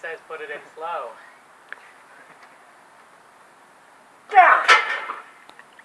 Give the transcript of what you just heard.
says put it in slow.